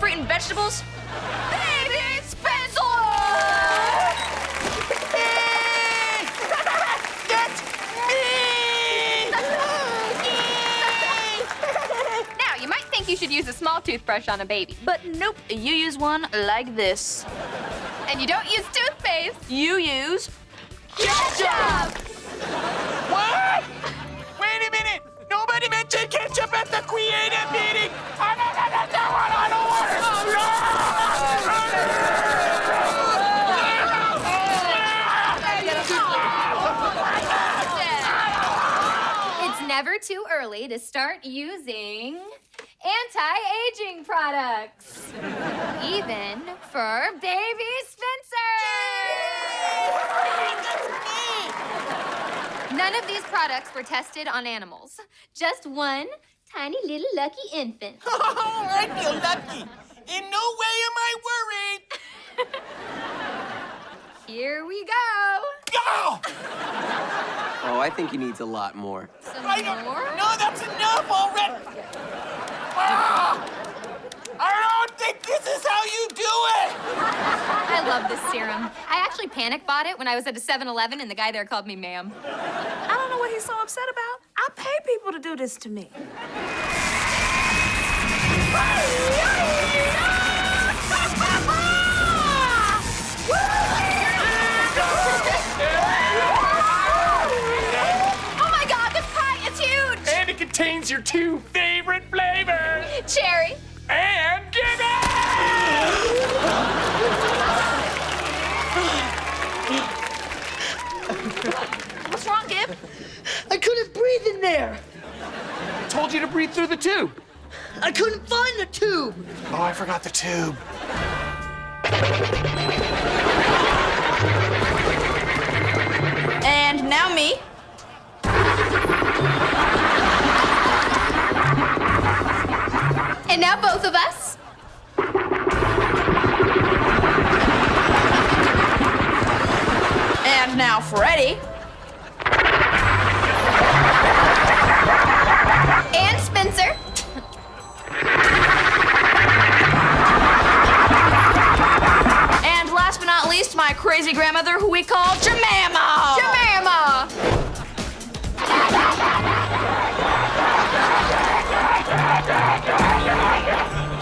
fruit and vegetables? Baby Spencer! That's me! Now, you might think you should use a small toothbrush on a baby, but nope, you use one like this. And you don't use toothpaste, you use ketchup! What? Wait a minute! Nobody mentioned ketchup at the creative meeting! I don't, I don't, I don't, It's never too early to start using anti-aging products. Even for baby Spencer. None of these products were tested on animals. Just one tiny little lucky infant. Oh, I feel lucky. In no way am I worried. Here we go. Oh, Oh, I think he needs a lot more. Some I don't, more? no, that's enough already. Ah, I don't think this is how you do it. I love this serum. I actually panic bought it when I was at a 7-Eleven and the guy there called me ma'am. I don't know what he's so upset about. I pay people to do this to me. Contains your two favorite flavors. Cherry. And give it! What's wrong, Gib? I couldn't breathe in there. I Told you to breathe through the tube. I couldn't find the tube. Oh, I forgot the tube. And now me. And now both of us. And now Freddie.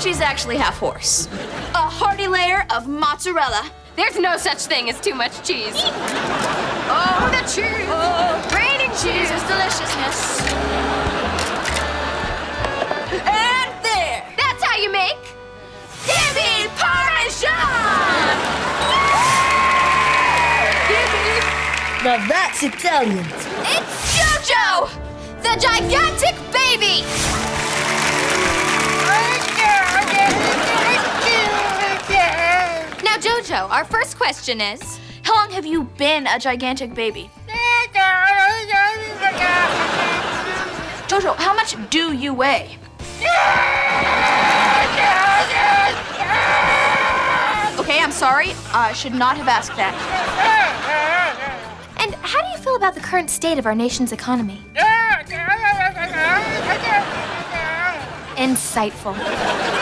She's actually half horse. A hearty layer of mozzarella. There's no such thing as too much cheese. Oh, the cheese! Oh, raining cheese is deliciousness. And there! That's how you make Dimmy Parmesan! Now that's Italian. It's JoJo, the gigantic Our first question is How long have you been a gigantic baby? Jojo, how much do you weigh? Okay, I'm sorry. I should not have asked that. And how do you feel about the current state of our nation's economy? Insightful.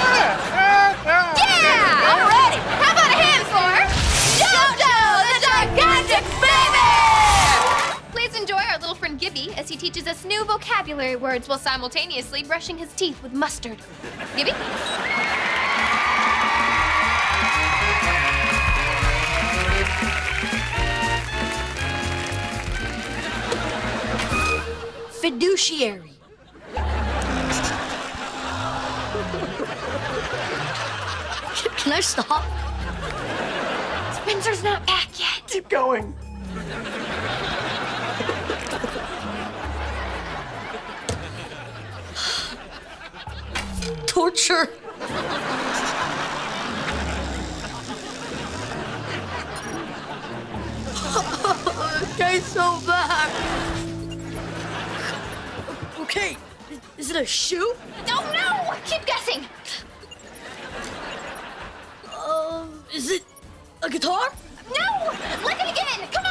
He teaches us new vocabulary words while simultaneously brushing his teeth with mustard. Gibby? Fiduciary. Can I stop? Spencer's not back yet. Keep going. Torture. okay, so bad. Okay, is it a shoe? Oh no! Keep guessing. Um, is it a guitar? No! Look it again! Come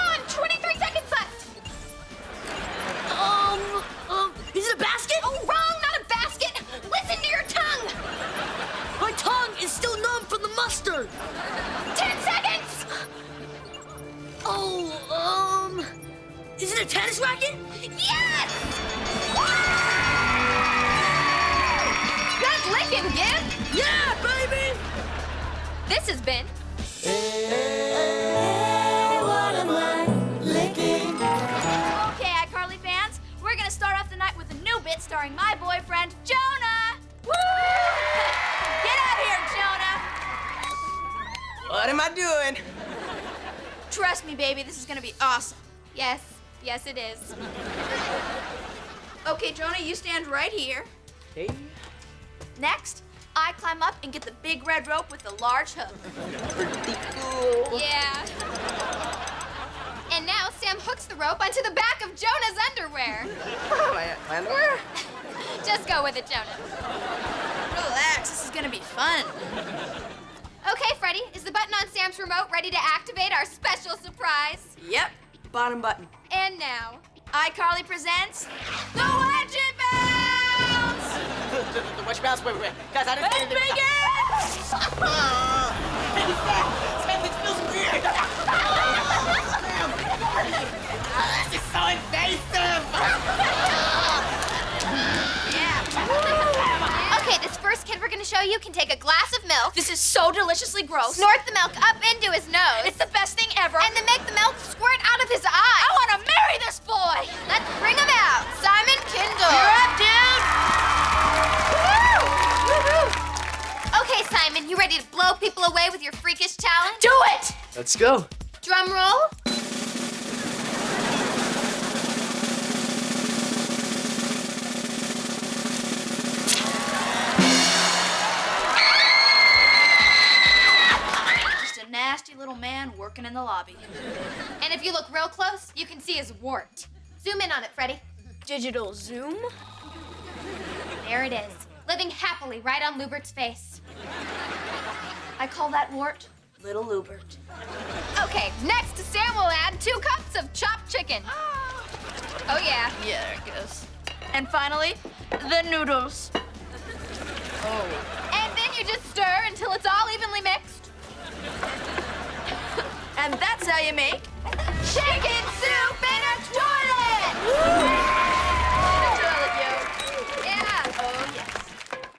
Yeah, baby! This has been Okay, iCarly fans, we're gonna start off the night with a new bit starring my boyfriend, Jonah! Woo! Get out here, Jonah! What am I doing? Trust me, baby, this is gonna be awesome. yes, yes it is. Okay, Jonah, you stand right here. Hey. Next, I climb up and get the big red rope with the large hook. Pretty cool. Yeah. And now Sam hooks the rope onto the back of Jonah's underwear. my, my underwear? Just go with it, Jonah. Relax, this is gonna be fun. Okay, Freddie, is the button on Sam's remote ready to activate our special surprise? Yep. Bottom button. And now, iCarly presents the Bounce! The, the, the Witch Mouse, wait, wait, wait. Guys, I didn't Let's get it. begin! Sam, this feels weird. Sam. this is so invasive. okay, this first kid we're gonna show you can take a glass of milk, This is so deliciously gross. snort the milk up into his nose, It's the best thing ever. and then make the milk squirt out of his eye. I want to marry this boy. Let's bring him out. Simon Kindle. You're up, dude. Ready to blow people away with your freakish talent? Do it. Let's go. Drum roll. Just a nasty little man working in the lobby. And if you look real close, you can see his wart. Zoom in on it, Freddie. Digital zoom. There it is, living happily right on Lewbert's face. I call that wart Little Lubert. Okay, next Sam will add two cups of chopped chicken. Oh, oh yeah. Yeah, there it goes. And finally, the noodles. Oh. And then you just stir until it's all evenly mixed. And that's how you make Chicken